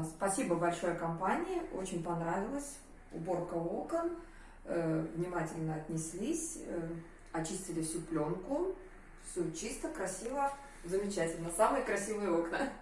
Спасибо большое компании, очень понравилось. Уборка окон, э, внимательно отнеслись, э, очистили всю пленку, все чисто, красиво, замечательно. Самые красивые окна.